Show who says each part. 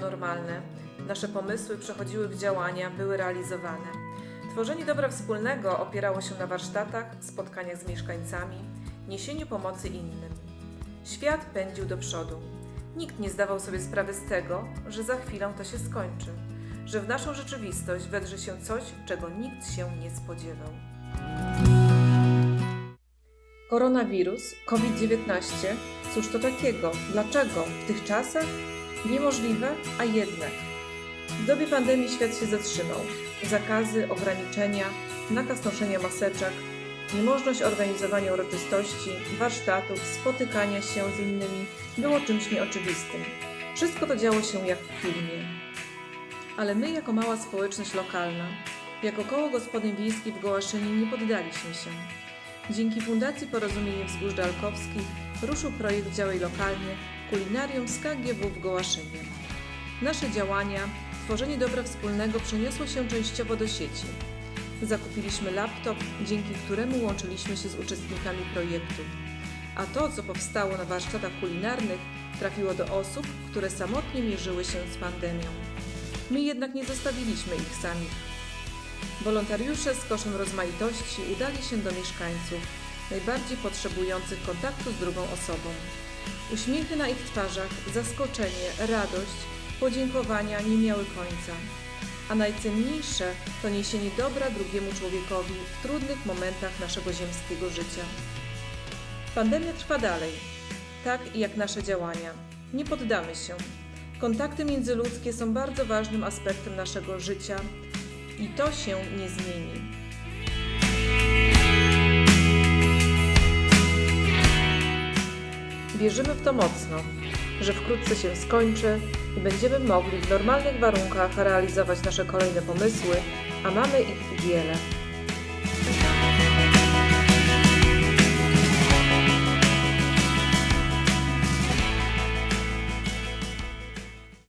Speaker 1: normalne. Nasze pomysły przechodziły w działania, były realizowane. Tworzenie dobra wspólnego opierało się na warsztatach, spotkaniach z mieszkańcami, niesieniu pomocy innym. Świat pędził do przodu. Nikt nie zdawał sobie sprawy z tego, że za chwilę to się skończy, że w naszą rzeczywistość wedrze się coś, czego nikt się nie spodziewał. Koronawirus, COVID-19, cóż to takiego? Dlaczego? W tych czasach? Niemożliwe, a jednak. W dobie pandemii świat się zatrzymał. Zakazy, ograniczenia, nakaz noszenia maseczek, niemożność organizowania uroczystości, warsztatów, spotykania się z innymi było czymś nieoczywistym. Wszystko to działo się jak w filmie. Ale my, jako mała społeczność lokalna, jako koło gospodyń wiejskich w Gołaszynie nie poddaliśmy się. Dzięki Fundacji Porozumienie Wzgórz Dalkowskich ruszył projekt Działaj Lokalnie Kulinarium z KGW w Gołaszynie. Nasze działania, tworzenie dobra wspólnego przeniosło się częściowo do sieci. Zakupiliśmy laptop, dzięki któremu łączyliśmy się z uczestnikami projektu. A to, co powstało na warsztatach kulinarnych, trafiło do osób, które samotnie mierzyły się z pandemią. My jednak nie zostawiliśmy ich samych. Wolontariusze z koszem rozmaitości udali się do mieszkańców, najbardziej potrzebujących kontaktu z drugą osobą. Uśmiechy na ich twarzach, zaskoczenie, radość, podziękowania nie miały końca. A najcenniejsze to niesienie dobra drugiemu człowiekowi w trudnych momentach naszego ziemskiego życia. Pandemia trwa dalej, tak jak nasze działania. Nie poddamy się. Kontakty międzyludzkie są bardzo ważnym aspektem naszego życia i to się nie zmieni. Wierzymy w to mocno, że wkrótce się skończy i będziemy mogli w normalnych warunkach realizować nasze kolejne pomysły, a mamy ich wiele.